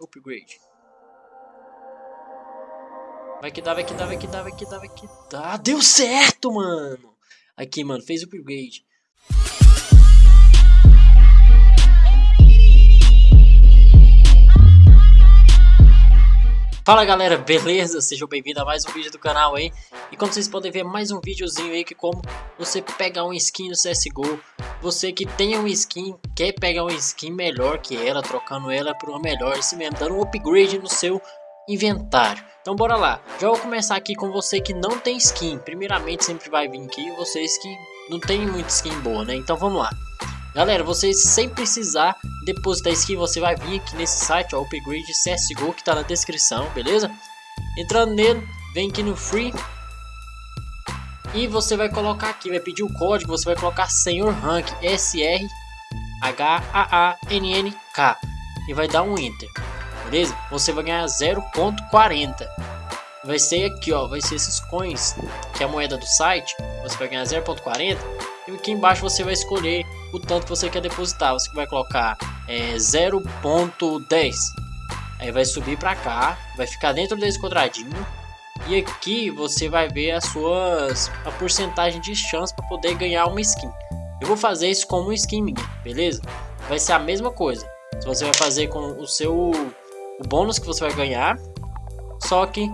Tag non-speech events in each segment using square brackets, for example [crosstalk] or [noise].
Upgrade. Vai que dá, vai que dá, vai que dá, vai que dá, vai que dá. Deu certo, mano. Aqui, mano, fez upgrade. Fala galera, beleza? Sejam bem-vindos a mais um vídeo do canal aí E como vocês podem ver, mais um videozinho aí que como você pegar um skin no CSGO Você que tem um skin, quer pegar um skin melhor que ela, trocando ela por uma melhor Assim mesmo, dando um upgrade no seu inventário. Então bora lá, já vou começar aqui com você que não tem skin. Primeiramente sempre vai vir aqui vocês que não tem muita skin boa, né? Então vamos lá. Galera, vocês sem precisar depositar skin, você vai vir aqui nesse site, ó, Upgrade CSGO, que tá na descrição, beleza? Entrando nele, vem aqui no Free. E você vai colocar aqui, vai pedir o código, você vai colocar Senhor Rank, S-R-H-A-A-N-N-K. E vai dar um Enter, beleza? Você vai ganhar 0.40. Vai ser aqui, ó, vai ser esses coins, que é a moeda do site. Você vai ganhar 0.40. E aqui embaixo você vai escolher o tanto que você quer depositar. Você vai colocar é, 0.10. Aí vai subir para cá, vai ficar dentro desse quadradinho. E aqui você vai ver as suas a porcentagem de chance para poder ganhar uma skin. Eu vou fazer isso como skin minha, beleza? Vai ser a mesma coisa. Você vai fazer com o seu o bônus que você vai ganhar, só que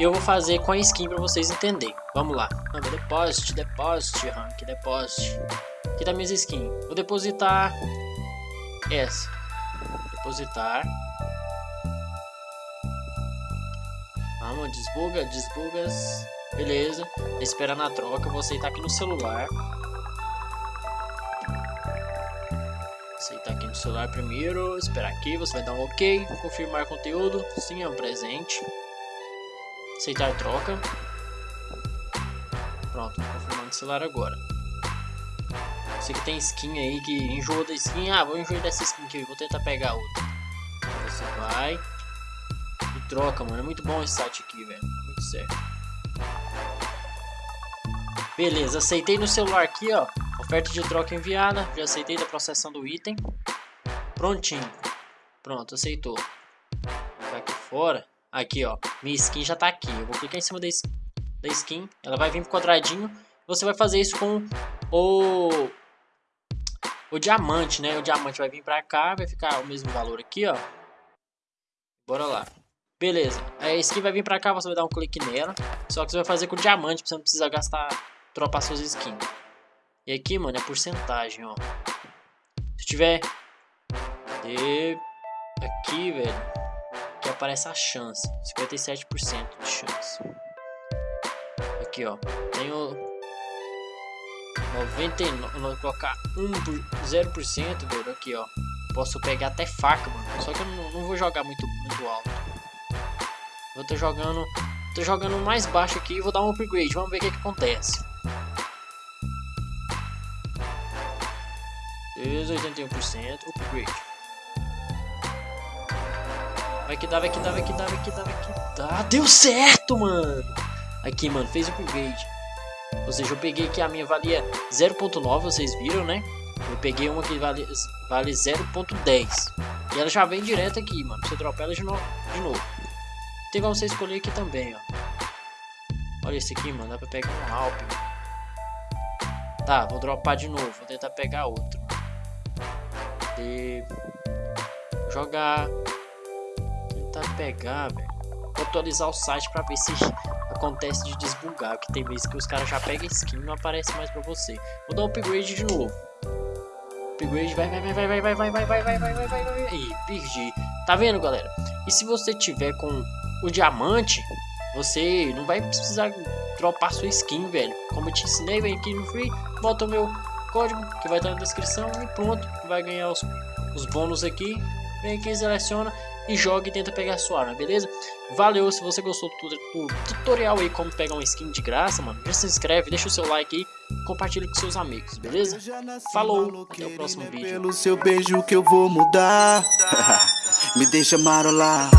eu vou fazer com a skin para vocês entenderem. Vamos lá. Deposit, deposit, rank, deposit. Aqui tá minhas skins. Vou depositar essa. Depositar. Vamos, desbuga, desbugas. Beleza. Esperar na troca. Vou aceitar aqui no celular. Aceitar aqui no celular primeiro. Esperar aqui. Você vai dar um OK. Confirmar conteúdo. Sim, é um presente. Aceitar troca. Pronto, confirmando o celular agora. Você que tem skin aí que enjoa da skin. Ah, vou enjoar dessa skin aqui, vou tentar pegar outra. Você vai e troca, mano. É muito bom esse site aqui, velho. É muito certo. Beleza, aceitei no celular aqui, ó. Oferta de troca enviada. Já aceitei da processão do item. Prontinho. Pronto, aceitou. Ficar aqui fora. Aqui, ó. Minha skin já tá aqui. Eu vou clicar em cima da, da skin. Ela vai vir pro quadradinho. Você vai fazer isso com o o diamante, né? O diamante vai vir pra cá, vai ficar o mesmo valor aqui, ó. Bora lá. Beleza. A skin vai vir pra cá, você vai dar um clique nela. Só que você vai fazer com o diamante, você não precisar gastar, dropar suas skins. E aqui, mano, é porcentagem, ó. Se tiver... Cadê? Aqui, velho. Aqui aparece a chance. 57% de chance. Aqui, ó. Tem o 99, vou colocar 1 por 0%, velho, aqui, ó. Posso pegar até faca, mano. Só que eu não, não vou jogar muito, muito alto. Eu tô jogando, tô jogando mais baixo aqui e vou dar um upgrade. Vamos ver o que, que acontece. 81% upgrade. Vai que dá, vai que dá, vai que dá, vai que dá, vai que dá. Deu certo, mano. Aqui, mano, fez upgrade. Ou seja, eu peguei que a minha valia 0.9, vocês viram, né? Eu peguei uma que vale, vale 0.10. E ela já vem direto aqui, mano. Você dropa ela de, no, de novo. Tem como você escolher aqui também, ó. Olha esse aqui, mano. Dá pra pegar um Alp. Tá, vou dropar de novo. Vou tentar pegar outro. E... Jogar. Tentar pegar, velho. Vou atualizar o site pra ver se acontece de desbugar, que tem vezes que os caras já pegam skin e não aparece mais pra você. Vou dar um upgrade de novo. Upgrade, vai, vai, vai, vai, vai, vai, vai, vai, vai, vai, vai, vai, vai, Ih, perdi. Tá vendo, galera? E se você tiver com o diamante, você não vai precisar dropar sua skin, velho. Como eu te ensinei, vem aqui no free, bota o meu código que vai estar na descrição e pronto. Vai ganhar os, os bônus aqui. Vem aqui, seleciona e joga e tenta pegar sua arma, beleza? Valeu, se você gostou do, do, tutorial aí como pegar uma skin de graça, mano, já se inscreve, deixa o seu like aí, compartilha com seus amigos, beleza? Falou, até o próximo vídeo. Pelo seu beijo que eu vou mudar, [laughs] me deixa marolar.